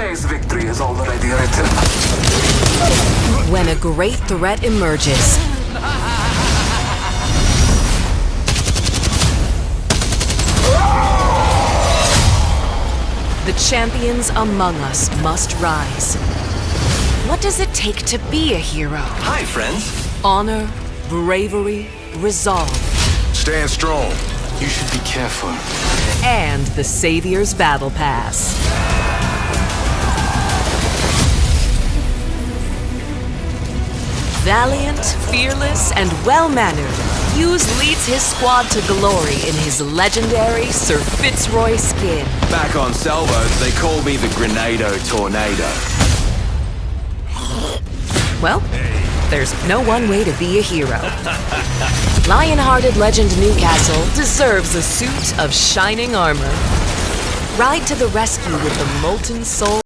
Today's victory is already written. When a great threat emerges, the champions among us must rise. What does it take to be a hero? Hi, friends. Honor, bravery, resolve, Stand strong. You should be careful. and the Savior's Battle Pass. Valiant, fearless, and well-mannered, Fuse leads his squad to glory in his legendary Sir Fitzroy skin. Back on Salvo, they call me the Grenado Tornado. Well, there's no one way to be a hero. Lion-hearted legend Newcastle deserves a suit of shining armor. Ride to the rescue with the molten soul